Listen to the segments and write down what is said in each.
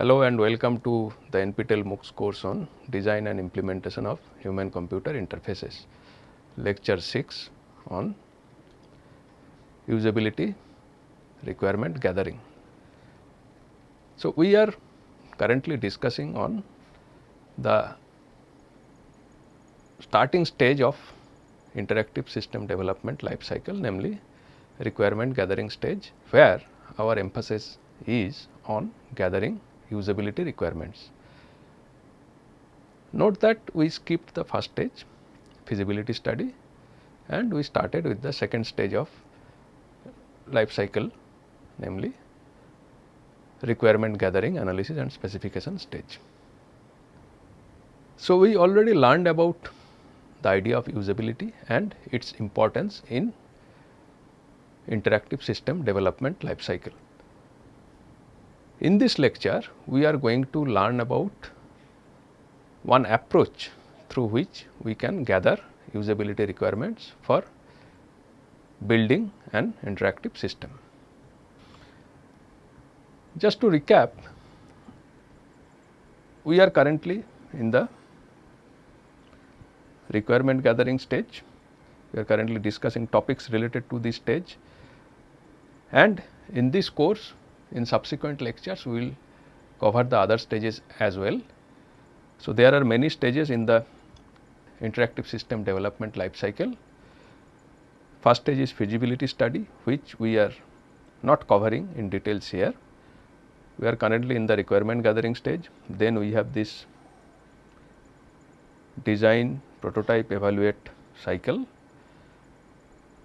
Hello and welcome to the NPTEL MOOCs course on design and implementation of human computer interfaces lecture 6 on usability requirement gathering. So, we are currently discussing on the starting stage of interactive system development life cycle namely requirement gathering stage where our emphasis is on gathering usability requirements. Note that we skipped the first stage feasibility study and we started with the second stage of life cycle namely requirement gathering analysis and specification stage. So, we already learned about the idea of usability and its importance in interactive system development life cycle. In this lecture, we are going to learn about one approach through which we can gather usability requirements for building an interactive system. Just to recap, we are currently in the requirement gathering stage. We are currently discussing topics related to this stage and in this course in subsequent lectures we will cover the other stages as well. So, there are many stages in the interactive system development life cycle. First stage is feasibility study which we are not covering in details here. We are currently in the requirement gathering stage, then we have this design, prototype, evaluate cycle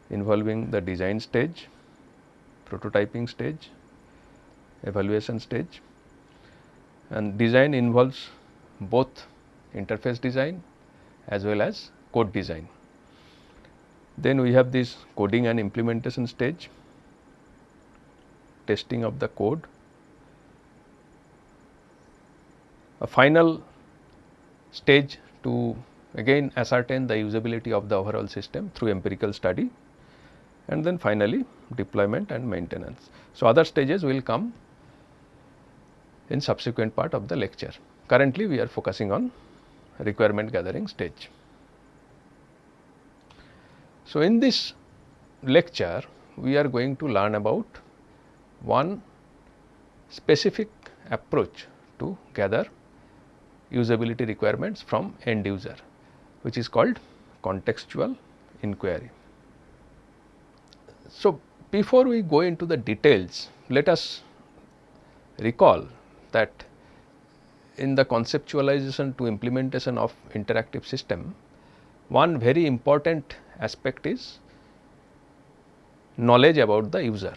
involving the design stage, prototyping stage, evaluation stage and design involves both interface design as well as code design. Then we have this coding and implementation stage, testing of the code. A final stage to again ascertain the usability of the overall system through empirical study and then finally deployment and maintenance. So, other stages will come in subsequent part of the lecture. Currently, we are focusing on requirement gathering stage. So, in this lecture, we are going to learn about one specific approach to gather usability requirements from end user which is called contextual inquiry. So, before we go into the details, let us recall that in the conceptualization to implementation of interactive system, one very important aspect is knowledge about the user.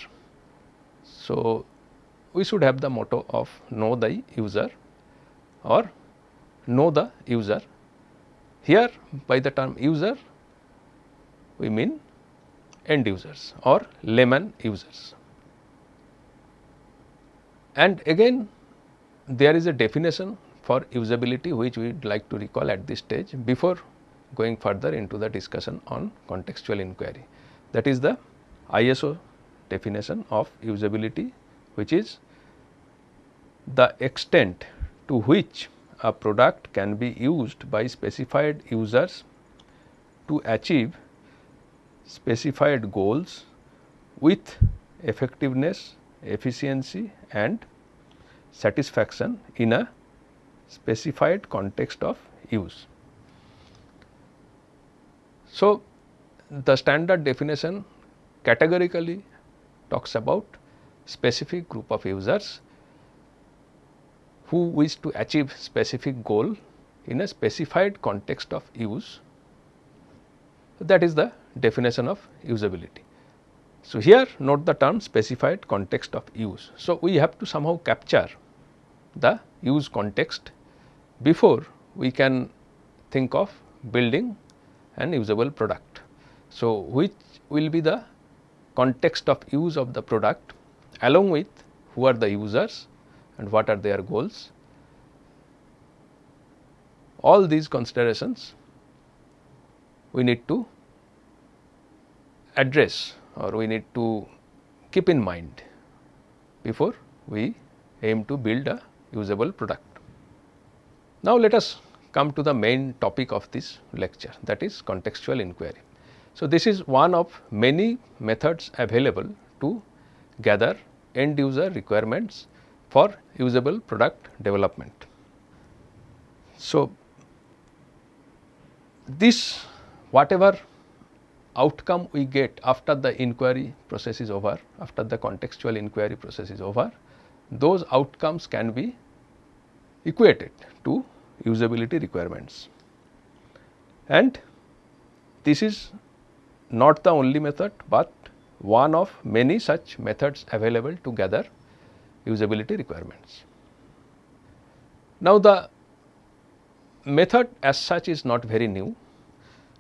So, we should have the motto of know the user or know the user. Here by the term user we mean end users or layman users. And again there is a definition for usability which we would like to recall at this stage before going further into the discussion on contextual inquiry. That is the ISO definition of usability which is the extent to which a product can be used by specified users to achieve specified goals with effectiveness, efficiency and satisfaction in a specified context of use. So, the standard definition categorically talks about specific group of users who wish to achieve specific goal in a specified context of use that is the definition of usability. So, here note the term specified context of use. So, we have to somehow capture the use context before we can think of building an usable product. So, which will be the context of use of the product along with who are the users and what are their goals. All these considerations we need to address or we need to keep in mind before we aim to build a usable product. Now, let us come to the main topic of this lecture that is contextual inquiry. So, this is one of many methods available to gather end user requirements for usable product development. So, this whatever outcome we get after the inquiry process is over, after the contextual inquiry process is over, those outcomes can be equated to usability requirements. And this is not the only method, but one of many such methods available to gather usability requirements. Now, the method as such is not very new.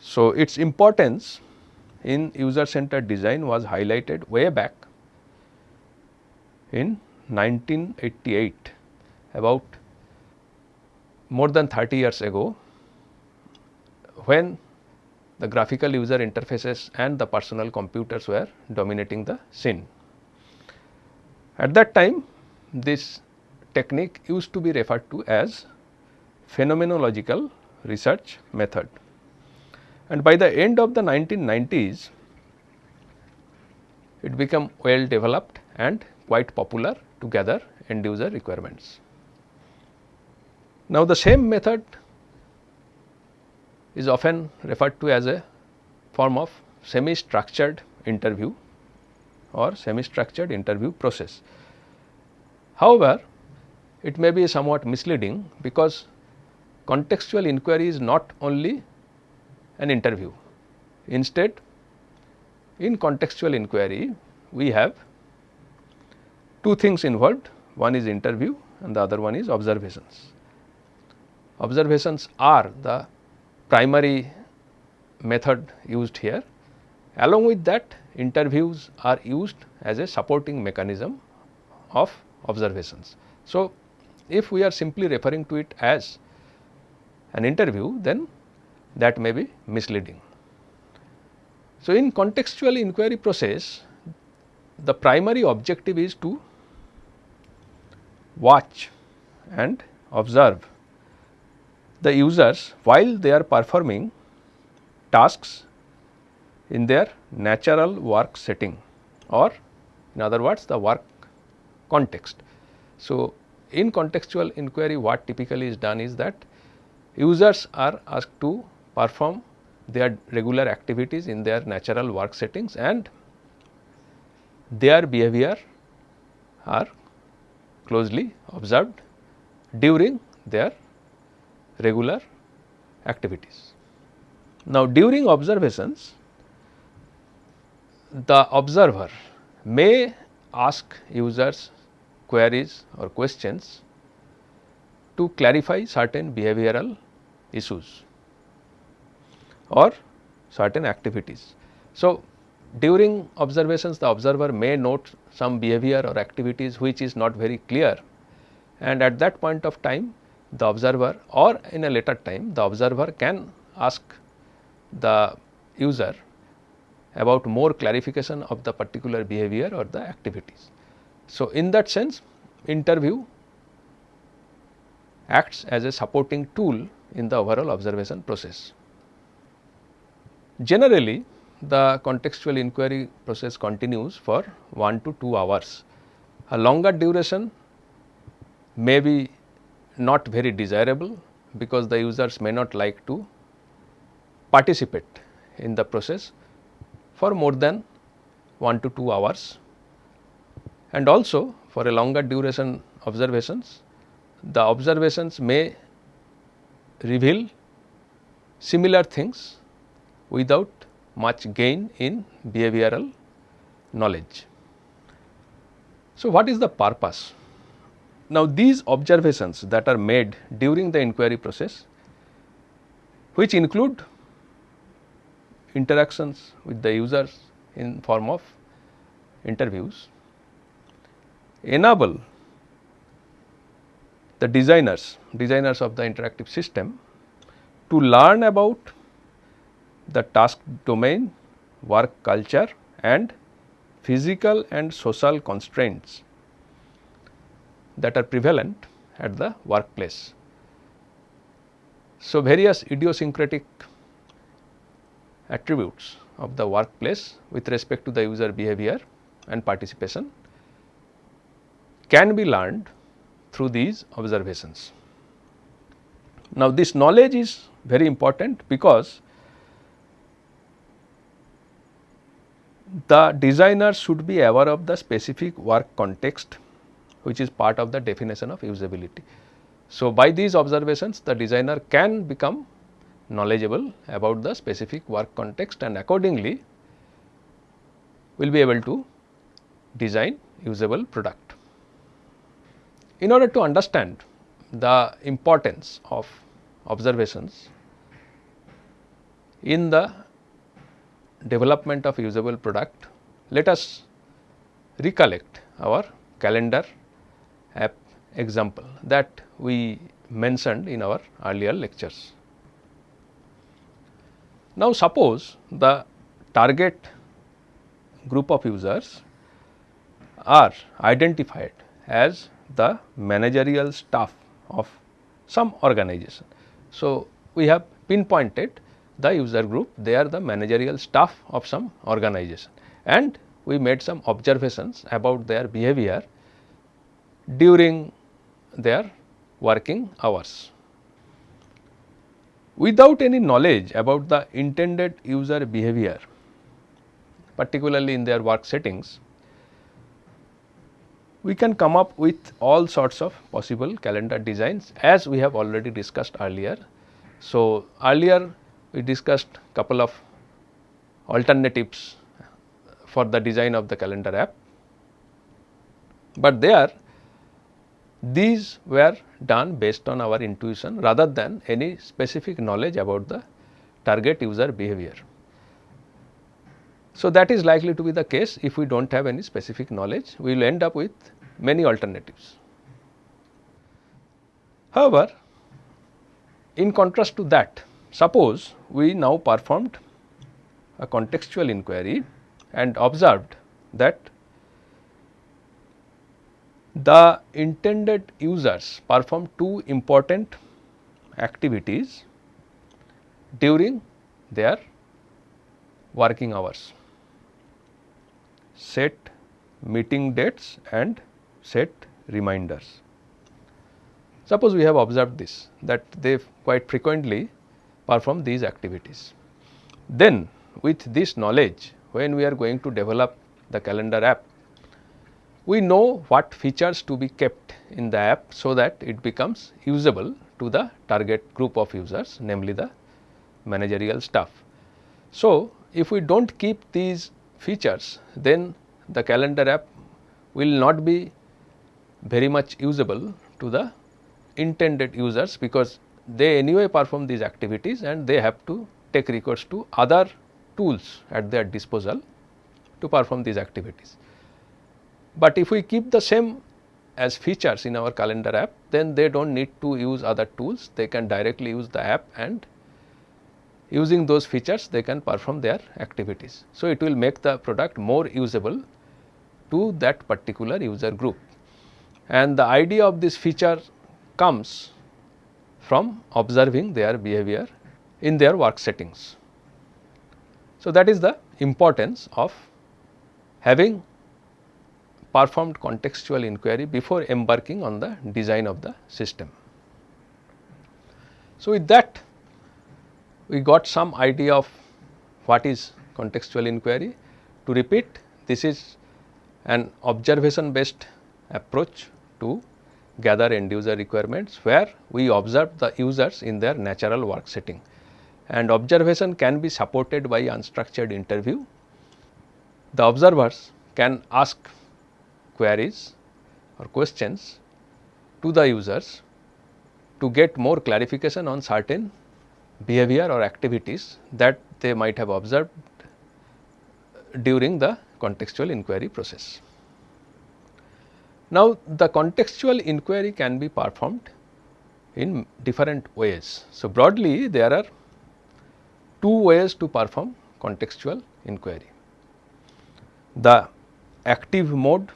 So, its importance in user centered design was highlighted way back in 1988 about more than 30 years ago when the graphical user interfaces and the personal computers were dominating the scene. At that time this technique used to be referred to as phenomenological research method. And by the end of the 1990s, it became well developed and quite popular to gather end user requirements. Now, the same method is often referred to as a form of semi structured interview or semi structured interview process. However, it may be somewhat misleading because contextual inquiry is not only an interview. Instead, in contextual inquiry, we have two things involved, one is interview and the other one is observations. Observations are the primary method used here. Along with that, interviews are used as a supporting mechanism of observations. So, if we are simply referring to it as an interview, then that may be misleading. So, in contextual inquiry process, the primary objective is to watch and observe the users while they are performing tasks in their natural work setting or in other words the work context. So, in contextual inquiry what typically is done is that users are asked to perform their regular activities in their natural work settings and their behavior are closely observed during their regular activities. Now, during observations the observer may ask users queries or questions to clarify certain behavioral issues or certain activities. So, during observations the observer may note some behavior or activities which is not very clear and at that point of time the observer or in a later time the observer can ask the user about more clarification of the particular behavior or the activities. So, in that sense interview acts as a supporting tool in the overall observation process. Generally the contextual inquiry process continues for 1 to 2 hours. A longer duration may be not very desirable because the users may not like to participate in the process for more than 1 to 2 hours and also for a longer duration observations the observations may reveal similar things without much gain in behavioral knowledge. So, what is the purpose now, these observations that are made during the inquiry process which include interactions with the users in form of interviews enable the designers, designers of the interactive system to learn about the task domain, work culture and physical and social constraints that are prevalent at the workplace. So, various idiosyncratic attributes of the workplace with respect to the user behavior and participation can be learned through these observations. Now, this knowledge is very important because the designer should be aware of the specific work context which is part of the definition of usability. So, by these observations the designer can become knowledgeable about the specific work context and accordingly will be able to design usable product. In order to understand the importance of observations in the development of usable product, let us recollect our calendar app example that we mentioned in our earlier lectures. Now, suppose the target group of users are identified as the managerial staff of some organization. So, we have pinpointed the user group they are the managerial staff of some organization and we made some observations about their behavior during their working hours. Without any knowledge about the intended user behavior particularly in their work settings, we can come up with all sorts of possible calendar designs as we have already discussed earlier. So, earlier we discussed a couple of alternatives for the design of the calendar app, but there these were done based on our intuition rather than any specific knowledge about the target user behavior. So, that is likely to be the case if we do not have any specific knowledge, we will end up with many alternatives. However, in contrast to that, suppose we now performed a contextual inquiry and observed that the intended users perform two important activities during their working hours set meeting dates and set reminders. Suppose we have observed this that they quite frequently perform these activities. Then with this knowledge when we are going to develop the calendar app we know what features to be kept in the app so that it becomes usable to the target group of users namely the managerial staff. So, if we do not keep these features then the calendar app will not be very much usable to the intended users because they anyway perform these activities and they have to take recourse to other tools at their disposal to perform these activities. But if we keep the same as features in our calendar app, then they do not need to use other tools, they can directly use the app and using those features they can perform their activities. So, it will make the product more usable to that particular user group. And the idea of this feature comes from observing their behavior in their work settings. So, that is the importance of having performed contextual inquiry before embarking on the design of the system. So, with that we got some idea of what is contextual inquiry. To repeat this is an observation based approach to gather end user requirements where we observe the users in their natural work setting and observation can be supported by unstructured interview. The observers can ask queries or questions to the users to get more clarification on certain behavior or activities that they might have observed during the contextual inquiry process. Now, the contextual inquiry can be performed in different ways. So, broadly there are two ways to perform contextual inquiry. The active mode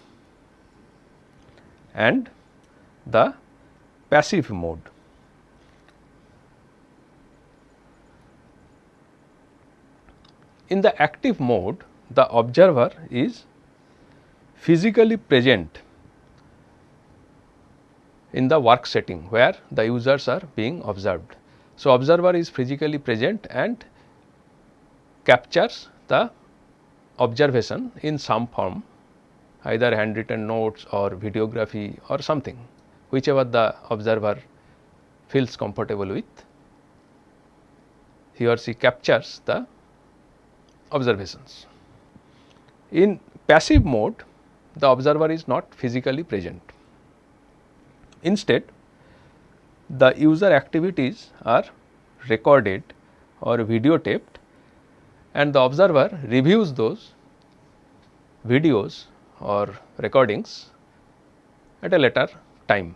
and the passive mode. In the active mode, the observer is physically present in the work setting where the users are being observed. So, observer is physically present and captures the observation in some form either handwritten notes or videography or something whichever the observer feels comfortable with he or she captures the observations. In passive mode the observer is not physically present. Instead the user activities are recorded or videotaped and the observer reviews those videos or recordings at a later time.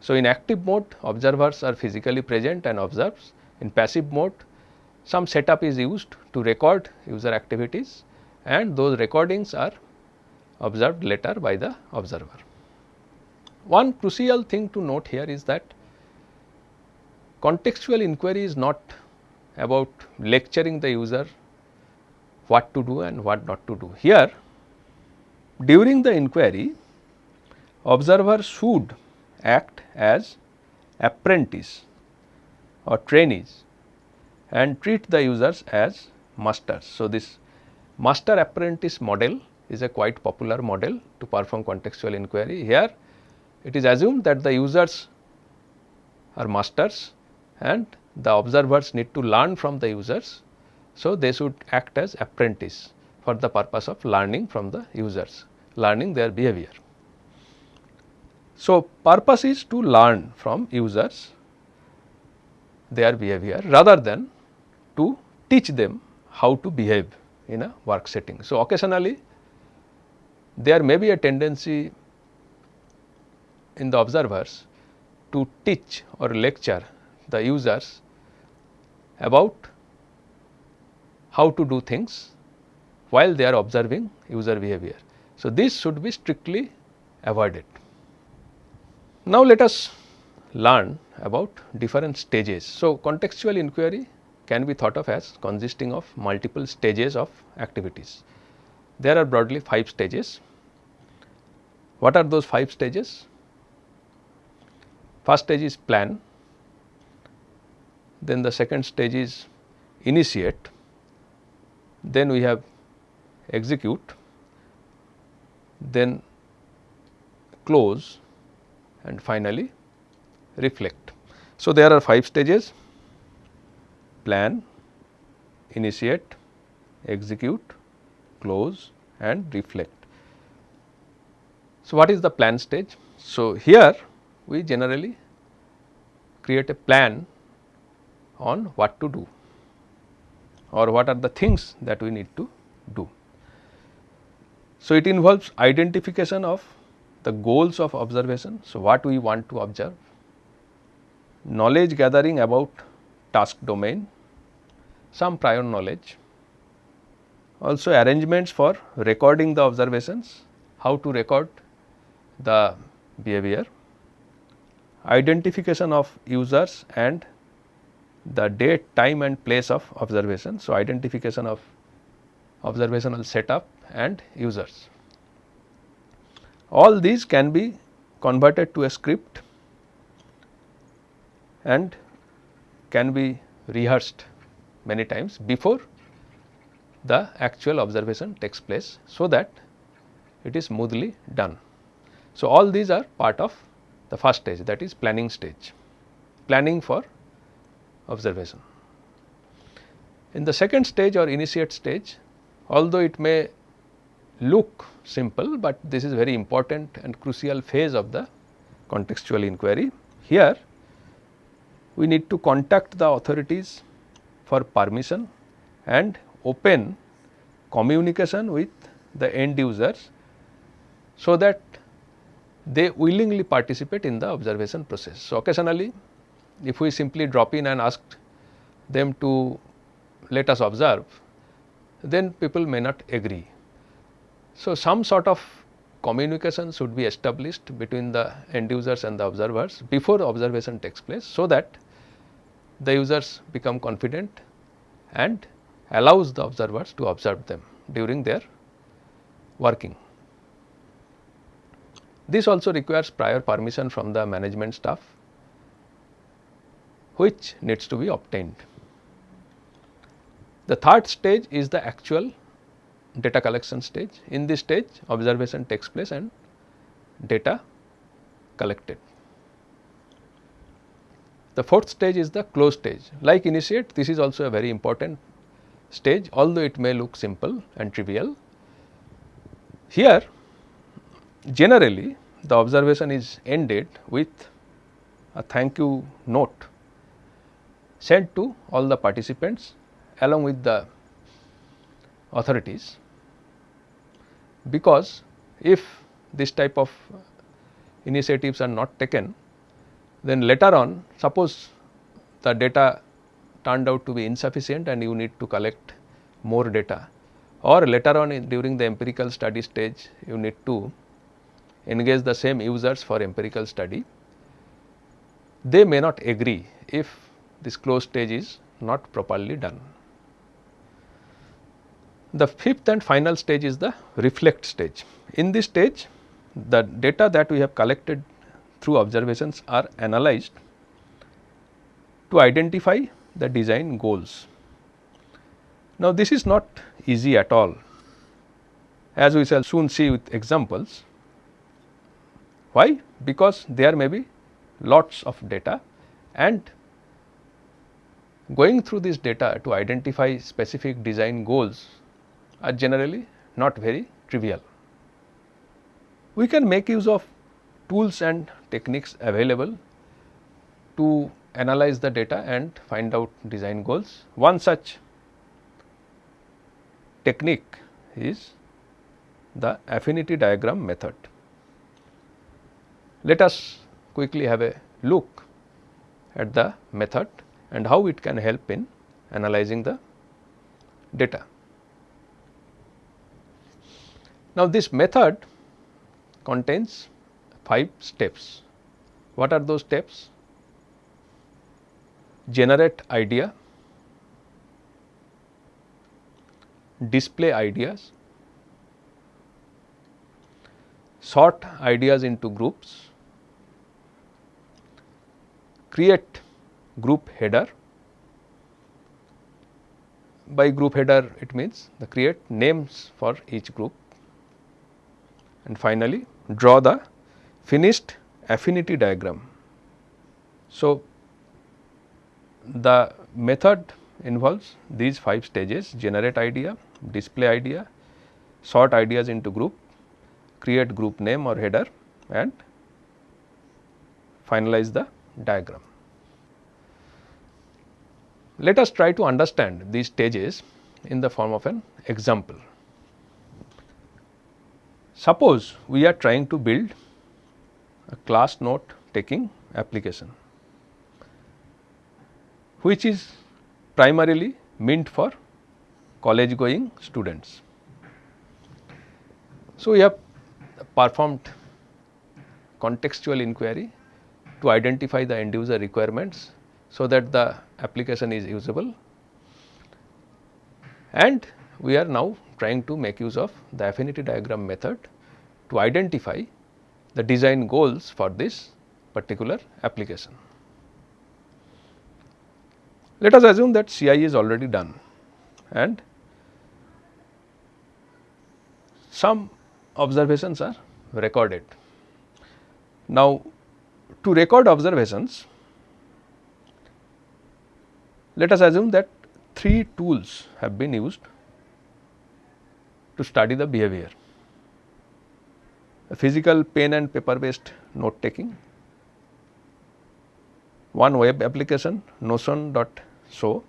So, in active mode observers are physically present and observes. In passive mode some setup is used to record user activities and those recordings are observed later by the observer. One crucial thing to note here is that contextual inquiry is not about lecturing the user what to do and what not to do. Here during the inquiry observer should act as apprentice or trainees and treat the users as masters. So, this master apprentice model is a quite popular model to perform contextual inquiry. Here it is assumed that the users are masters and the observers need to learn from the users. So, they should act as apprentice for the purpose of learning from the users, learning their behavior. So, purpose is to learn from users their behavior rather than to teach them how to behave in a work setting. So, occasionally there may be a tendency in the observers to teach or lecture the users about how to do things while they are observing user behavior. So, this should be strictly avoided. Now, let us learn about different stages. So, contextual inquiry can be thought of as consisting of multiple stages of activities. There are broadly 5 stages. What are those 5 stages? First stage is plan, then the second stage is initiate, then we have execute, then close and finally reflect. So, there are 5 stages plan, initiate, execute, close and reflect. So, what is the plan stage? So, here we generally create a plan on what to do or what are the things that we need to do. So, it involves identification of the goals of observation. So, what we want to observe, knowledge gathering about task domain, some prior knowledge, also arrangements for recording the observations, how to record the behavior, identification of users and the date, time and place of observation. So, identification of observational setup and users. All these can be converted to a script and can be rehearsed many times before the actual observation takes place, so that it is smoothly done. So, all these are part of the first stage that is planning stage, planning for observation. In the second stage or initiate stage, although it may look simple, but this is very important and crucial phase of the contextual inquiry. Here we need to contact the authorities for permission and open communication with the end users, so that they willingly participate in the observation process. So, occasionally if we simply drop in and ask them to let us observe, then people may not agree. So, some sort of communication should be established between the end users and the observers before observation takes place. So, that the users become confident and allows the observers to observe them during their working. This also requires prior permission from the management staff which needs to be obtained. The third stage is the actual data collection stage. In this stage observation takes place and data collected. The fourth stage is the close stage. Like initiate, this is also a very important stage, although it may look simple and trivial. Here, generally the observation is ended with a thank you note sent to all the participants along with the authorities. Because if this type of initiatives are not taken then later on suppose the data turned out to be insufficient and you need to collect more data. Or later on in, during the empirical study stage you need to engage the same users for empirical study, they may not agree if this closed stage is not properly done. The fifth and final stage is the reflect stage. In this stage, the data that we have collected through observations are analyzed to identify the design goals. Now, this is not easy at all as we shall soon see with examples. Why? Because there may be lots of data and going through this data to identify specific design goals are generally not very trivial. We can make use of tools and techniques available to analyze the data and find out design goals. One such technique is the affinity diagram method. Let us quickly have a look at the method and how it can help in analyzing the data. Now, this method contains 5 steps. What are those steps? Generate idea, display ideas, sort ideas into groups, create group header. By group header it means the create names for each group and finally draw the finished affinity diagram. So, the method involves these 5 stages generate idea, display idea, sort ideas into group, create group name or header and finalize the diagram. Let us try to understand these stages in the form of an example. Suppose we are trying to build a class note taking application, which is primarily meant for college going students. So, we have performed contextual inquiry to identify the end user requirements, so that the application is usable and we are now trying to make use of the affinity diagram method to identify the design goals for this particular application. Let us assume that CI is already done and some observations are recorded. Now, to record observations, let us assume that three tools have been used to study the behavior. A physical pen and paper based note taking, one web application notion.so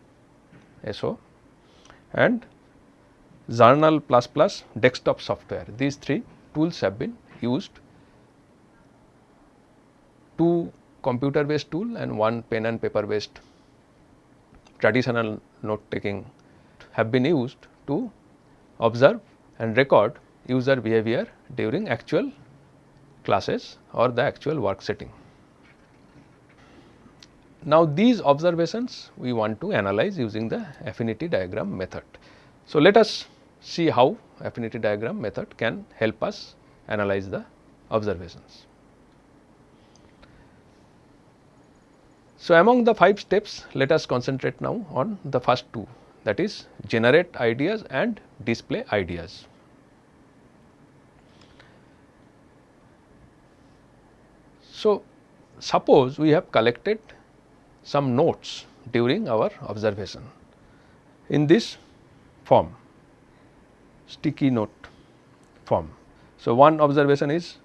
so and Xournal plus plus desktop software. These three tools have been used, two computer based tool and one pen and paper based traditional note taking have been used to observe and record user behavior during actual classes or the actual work setting. Now, these observations we want to analyze using the affinity diagram method. So, let us see how affinity diagram method can help us analyze the observations. So, among the 5 steps let us concentrate now on the first two that is generate ideas and display ideas. So, suppose we have collected some notes during our observation in this form sticky note form. So, one observation is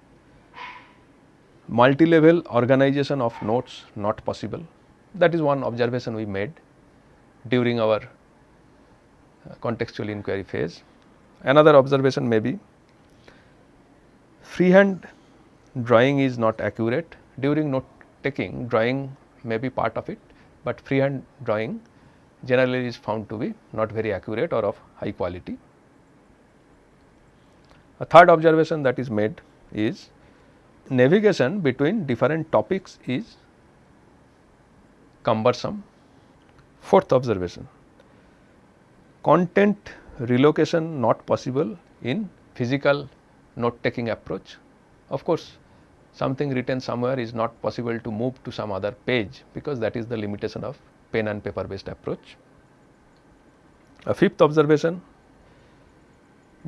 multi-level organization of notes not possible that is one observation we made during our uh, contextual inquiry phase. Another observation may be freehand drawing is not accurate during note taking drawing may be part of it, but freehand drawing generally is found to be not very accurate or of high quality. A third observation that is made is navigation between different topics is cumbersome. Fourth observation content relocation not possible in physical note taking approach. Of course, something written somewhere is not possible to move to some other page because that is the limitation of pen and paper based approach. A fifth observation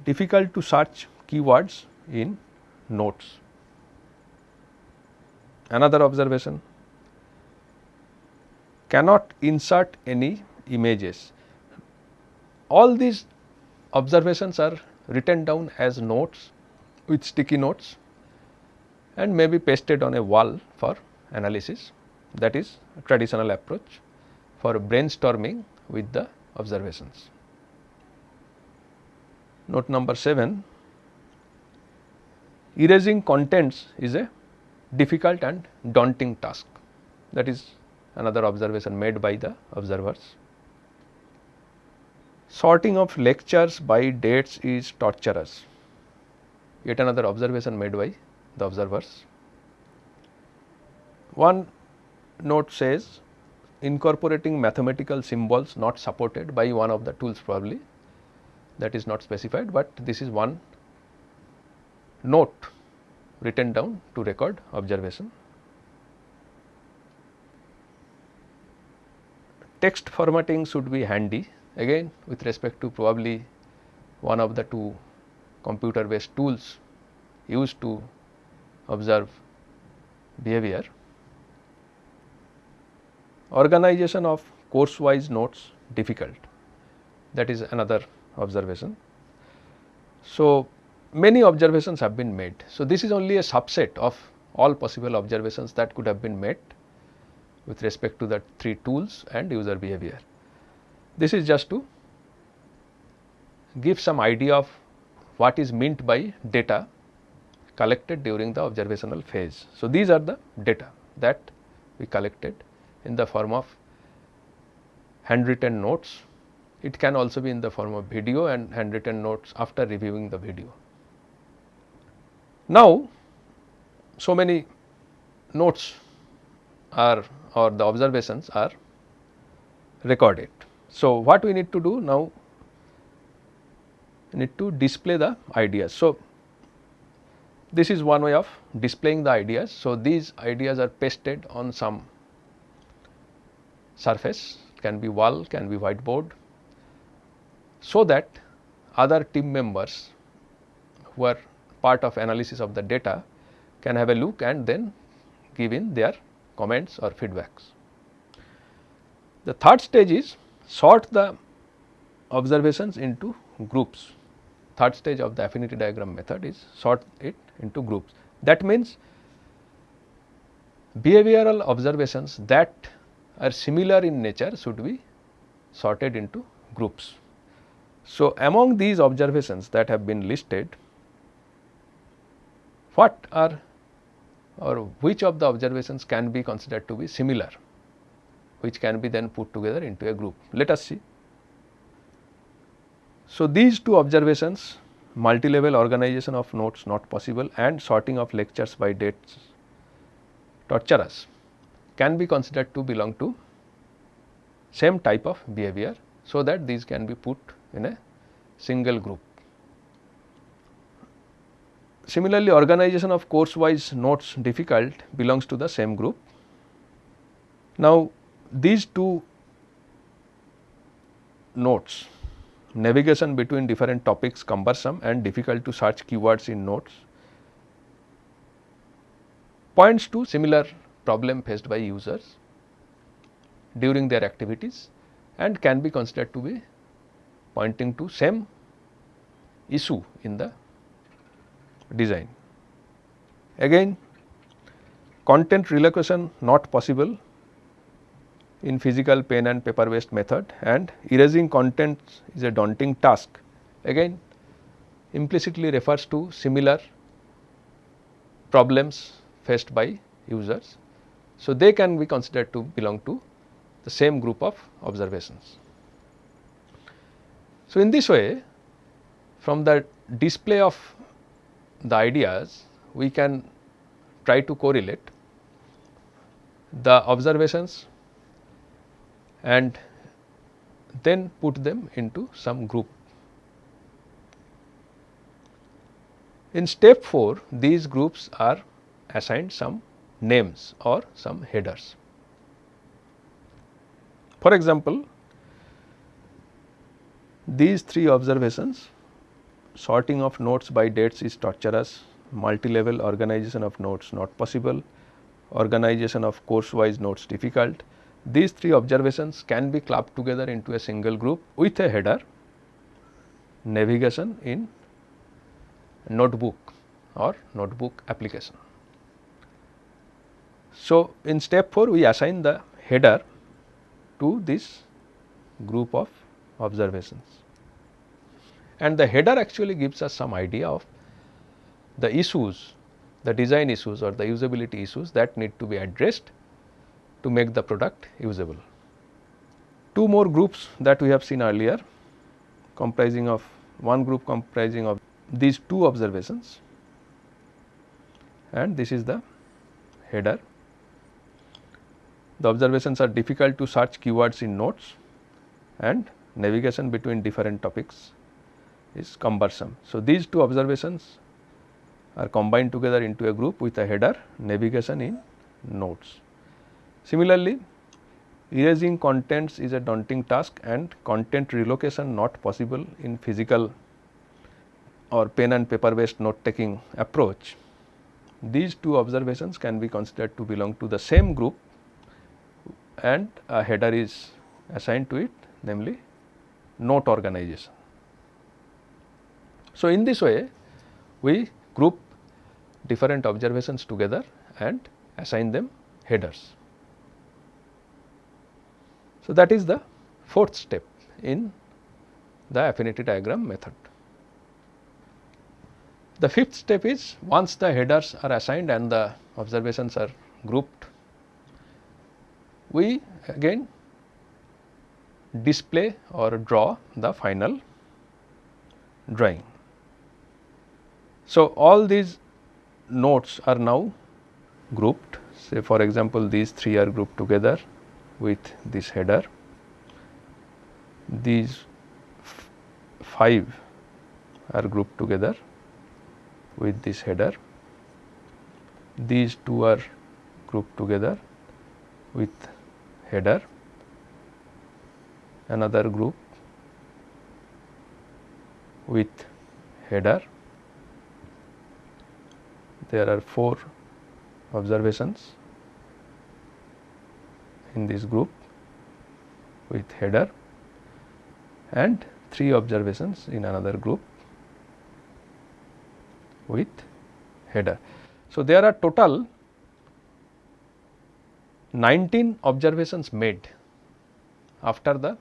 difficult to search keywords in notes. Another observation cannot insert any images. All these observations are written down as notes with sticky notes and may be pasted on a wall for analysis that is traditional approach for brainstorming with the observations. Note number 7 erasing contents is a difficult and daunting task that is another observation made by the observers. Sorting of lectures by dates is torturous yet another observation made by the observers. One note says incorporating mathematical symbols not supported by one of the tools probably that is not specified, but this is one note written down to record observation. Text formatting should be handy again with respect to probably one of the two computer based tools used to observe behavior. Organization of course wise notes difficult that is another observation. So, many observations have been made. So, this is only a subset of all possible observations that could have been made with respect to the three tools and user behavior. This is just to give some idea of what is meant by data collected during the observational phase. So, these are the data that we collected in the form of handwritten notes. It can also be in the form of video and handwritten notes after reviewing the video. Now, so many notes are or the observations are recorded. So, what we need to do now need to display the ideas. So, this is one way of displaying the ideas. So, these ideas are pasted on some surface can be wall, can be whiteboard. So, that other team members who are part of analysis of the data can have a look and then give in their comments or feedbacks. The third stage is sort the observations into groups. Third stage of the affinity diagram method is sort it into groups. That means, behavioral observations that are similar in nature should be sorted into groups. So, among these observations that have been listed, what are or which of the observations can be considered to be similar, which can be then put together into a group. Let us see. So, these two observations multi-level organization of notes not possible and sorting of lectures by dates torturous can be considered to belong to same type of behavior. So, that these can be put in a single group. Similarly, organization of course wise notes difficult belongs to the same group. Now, these two notes navigation between different topics cumbersome and difficult to search keywords in notes points to similar problem faced by users during their activities and can be considered to be pointing to same issue in the design. Again content relocation not possible in physical pen and paper based method and erasing contents is a daunting task. Again implicitly refers to similar problems faced by users. So, they can be considered to belong to the same group of observations. So, in this way from the display of the ideas we can try to correlate the observations and then put them into some group. In step 4 these groups are assigned some names or some headers. For example, these three observations sorting of notes by dates is torturous, multi-level organization of notes not possible, organization of course wise notes difficult. These three observations can be clubbed together into a single group with a header navigation in notebook or notebook application. So, in step 4 we assign the header to this group of observations and the header actually gives us some idea of the issues, the design issues or the usability issues that need to be addressed to make the product usable. Two more groups that we have seen earlier comprising of one group comprising of these two observations. And this is the header. The observations are difficult to search keywords in notes and navigation between different topics is cumbersome. So, these two observations are combined together into a group with a header navigation in notes. Similarly, erasing contents is a daunting task and content relocation not possible in physical or pen and paper based note taking approach. These two observations can be considered to belong to the same group and a header is assigned to it namely note organization. So, in this way we group different observations together and assign them headers. So, that is the fourth step in the affinity diagram method. The fifth step is once the headers are assigned and the observations are grouped we again display or draw the final drawing. So, all these notes are now grouped. Say for example, these three are grouped together with this header, these five are grouped together with this header, these two are grouped together with header, another group with header. There are 4 observations in this group with header and 3 observations in another group with header. So, there are total 19 observations made after the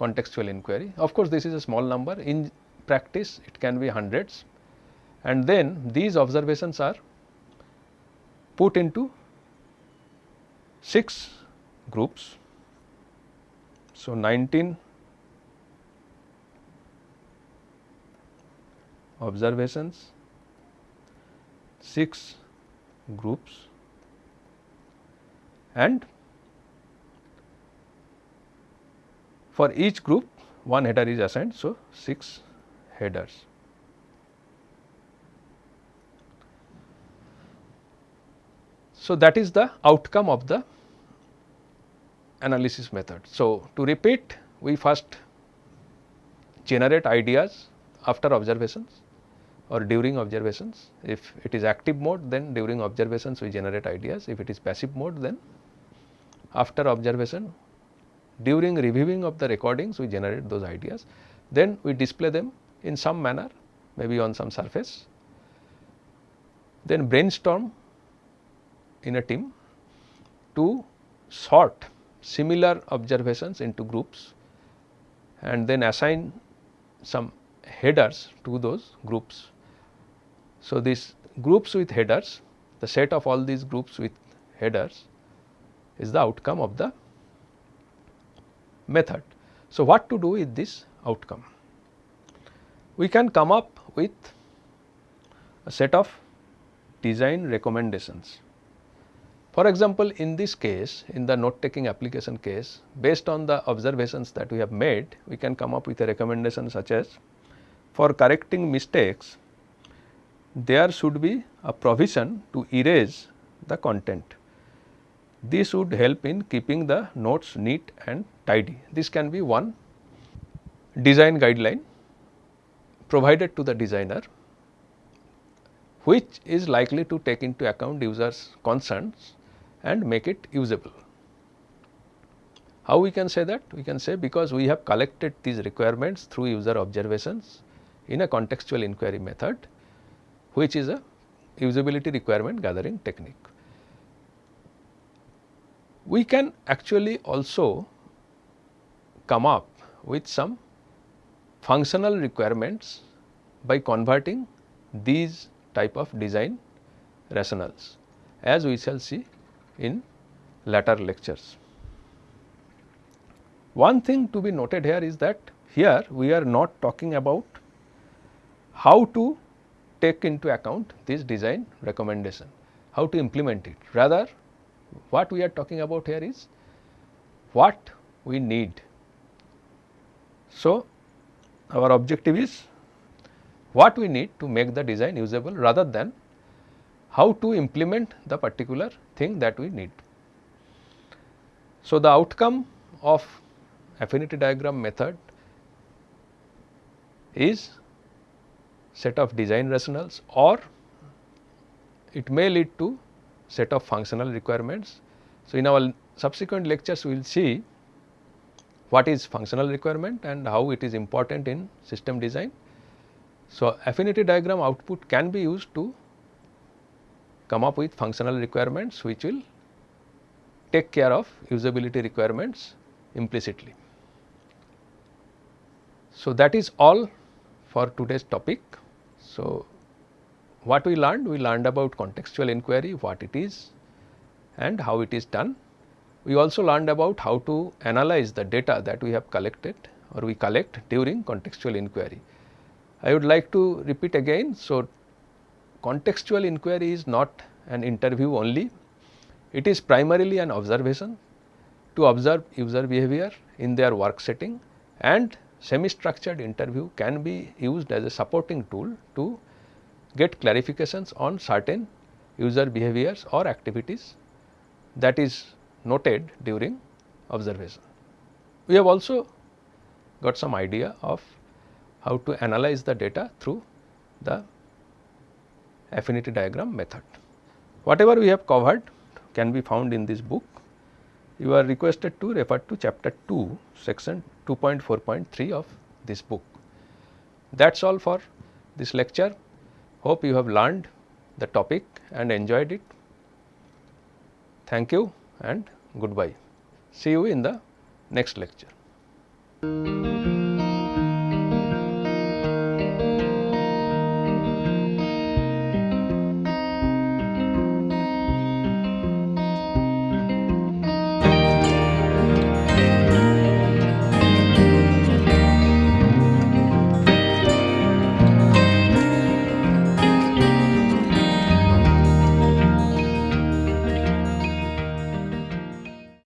contextual inquiry. Of course, this is a small number in practice it can be hundreds and then these observations are put into 6 groups. So, 19 observations, 6 groups and for each group one header is assigned. So, 6 headers. So, that is the outcome of the analysis method. So, to repeat we first generate ideas after observations or during observations. If it is active mode then during observations we generate ideas. If it is passive mode then after observation during reviewing of the recordings we generate those ideas. Then we display them in some manner maybe on some surface. Then brainstorm in a team to sort similar observations into groups and then assign some headers to those groups. So, these groups with headers the set of all these groups with headers is the outcome of the method. So, what to do with this outcome? We can come up with a set of design recommendations for example, in this case in the note taking application case based on the observations that we have made we can come up with a recommendation such as for correcting mistakes there should be a provision to erase the content. This would help in keeping the notes neat and tidy. This can be one design guideline provided to the designer which is likely to take into account users concerns and make it usable. How we can say that? We can say because we have collected these requirements through user observations in a contextual inquiry method which is a usability requirement gathering technique. We can actually also come up with some functional requirements by converting these type of design rationals as we shall see in later lectures. One thing to be noted here is that here we are not talking about how to take into account this design recommendation, how to implement it. Rather what we are talking about here is what we need. So, our objective is what we need to make the design usable rather than how to implement the particular thing that we need. So, the outcome of affinity diagram method is set of design rationals or it may lead to set of functional requirements. So, in our subsequent lectures we will see what is functional requirement and how it is important in system design. So, affinity diagram output can be used to come up with functional requirements which will take care of usability requirements implicitly. So, that is all for today's topic. So, what we learned? We learned about contextual inquiry, what it is and how it is done. We also learned about how to analyze the data that we have collected or we collect during contextual inquiry. I would like to repeat again. So, contextual inquiry is not an interview only, it is primarily an observation to observe user behavior in their work setting and semi structured interview can be used as a supporting tool to get clarifications on certain user behaviors or activities that is noted during observation. We have also got some idea of how to analyze the data through the affinity diagram method. Whatever we have covered can be found in this book. You are requested to refer to chapter 2 section 2.4.3 of this book. That is all for this lecture. Hope you have learned the topic and enjoyed it. Thank you and goodbye. See you in the next lecture.